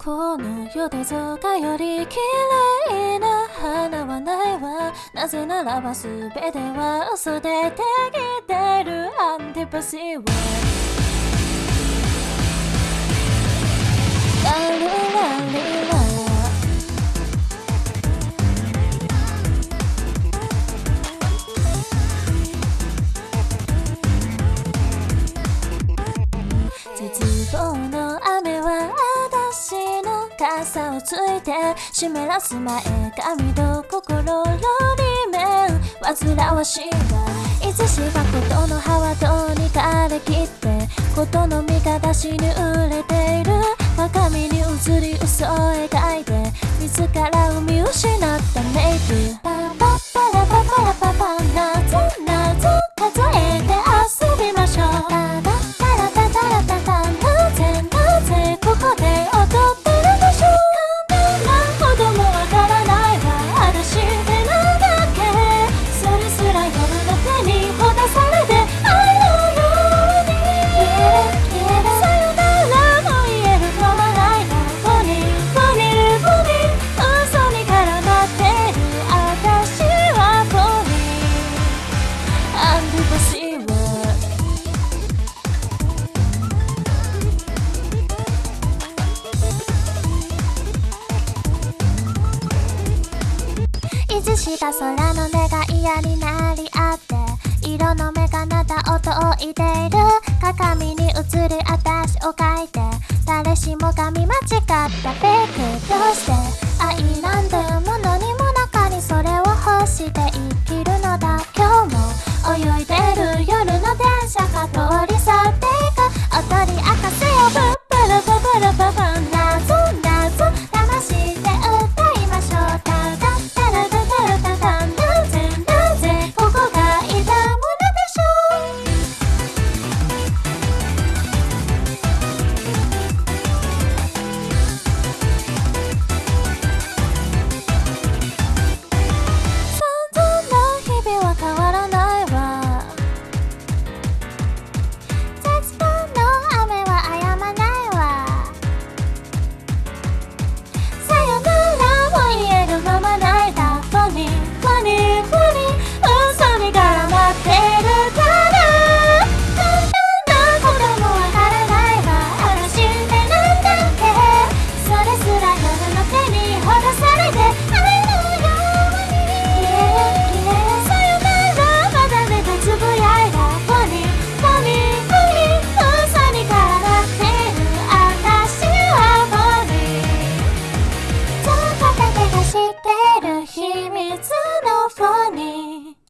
この世でぞかより綺麗な花はないわ。なぜならば全ては嘘でできてる。アンティパシーは。ラルラリ傘をついて湿らす前髪と心の裏面煩わしいがいつしかことの葉はどうにか荒れきってことの見方しに売れている。若身に映り嘘を描いて自らを見失った。メイクいつした空の目が嫌になり合って色の目がなた音をいている。鏡に映る私を描いて。誰しもが見間違ったフェイク。どうして愛なんてものにも中にそれを欲している。